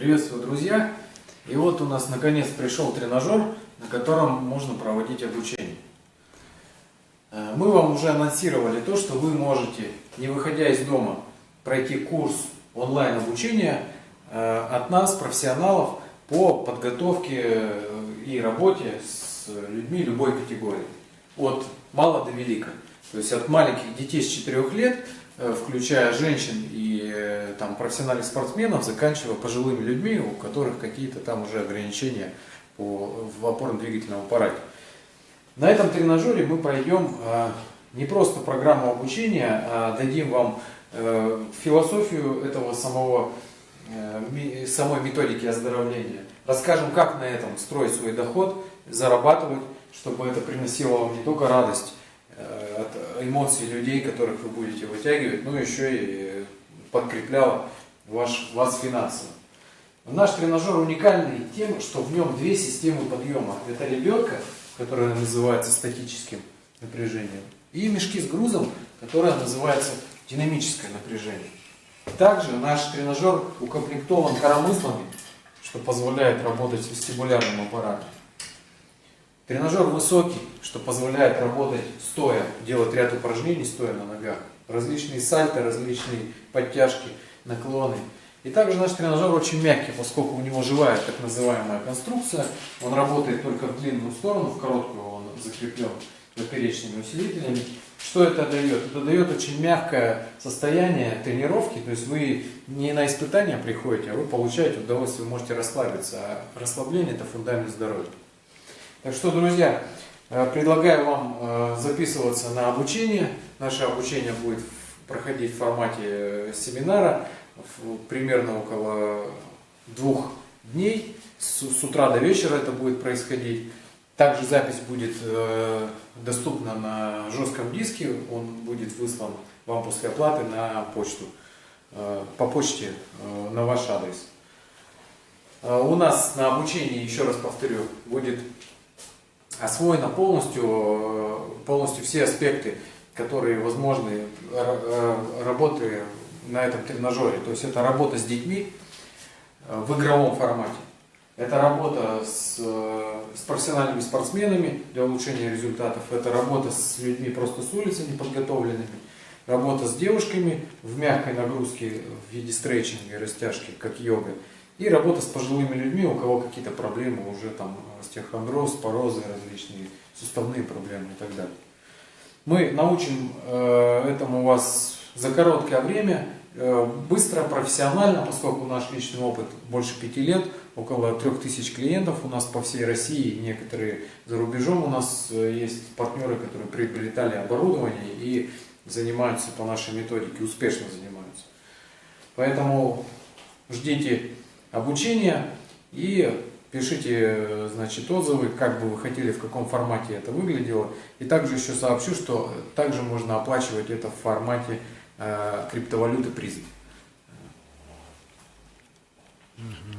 Приветствую, друзья! И вот у нас наконец пришел тренажер, на котором можно проводить обучение. Э, мы вам уже анонсировали то, что вы можете, не выходя из дома, пройти курс онлайн обучения э, от нас, профессионалов, по подготовке э, и работе с людьми любой категории. От мала до велика. То есть от маленьких детей с 4 лет, включая женщин и там, профессиональных спортсменов, заканчивая пожилыми людьми, у которых какие-то там уже ограничения по, в опорно-двигательном аппарате. На этом тренажере мы пройдем э, не просто программу обучения, а дадим вам э, философию этого самого, э, самой методики оздоровления. Расскажем, как на этом строить свой доход, зарабатывать, чтобы это приносило вам не только радость от эмоций людей, которых вы будете вытягивать, но еще и подкрепляло ваш, вас финансово. Наш тренажер уникальный тем, что в нем две системы подъема. Это лебедка, которая называется статическим напряжением, и мешки с грузом, которая называется динамическое напряжение. Также наш тренажер укомплектован коромыслами, что позволяет работать вестибулярным аппаратом. Тренажер высокий, что позволяет работать стоя, делать ряд упражнений стоя на ногах различные сальто, различные подтяжки, наклоны. И также наш тренажер очень мягкий, поскольку у него живая так называемая конструкция. Он работает только в длинную сторону, в короткую он закреплен поперечными усилителями. Что это дает? Это дает очень мягкое состояние тренировки, то есть вы не на испытания приходите, а вы получаете удовольствие, вы можете расслабиться. А расслабление это фундамент здоровья. Так что, друзья, Э, предлагаю вам э, записываться на обучение. Наше обучение будет проходить в формате э, семинара, примерно около двух дней. С утра до вечера это будет происходить. Также запись будет доступна на жестком диске. Он будет выслан вам после оплаты на почту. По почте на ваш адрес. У нас на обучении, еще раз повторю, будет освоено полностью, э, полностью все аспекты, которые возможны э, работы на этом тренажере. То есть это работа с детьми э, в игровом формате. Это работа с, с профессиональными спортсменами для улучшения результатов. Это работа с людьми просто с улицы неподготовленными. Работа с девушками в мягкой нагрузке в виде стретчинга и растяжки, как йога. И работа с пожилыми людьми, у кого какие-то проблемы уже там остеохондроз, порозы различные, суставные проблемы и так далее. Мы научим э, этому вас за короткое время, э, быстро, профессионально, поскольку наш личный опыт больше пяти лет, около трех тысяч клиентов у нас по всей России, некоторые за рубежом у нас э, есть партнеры, которые приобретали оборудование и занимаются по нашей методике, успешно занимаются. Поэтому ждите обучения и пишите значит, отзывы, как бы вы хотели, в каком формате это выглядело. И также еще сообщу, что также можно оплачивать это в формате э, криптовалюты призм. Угу.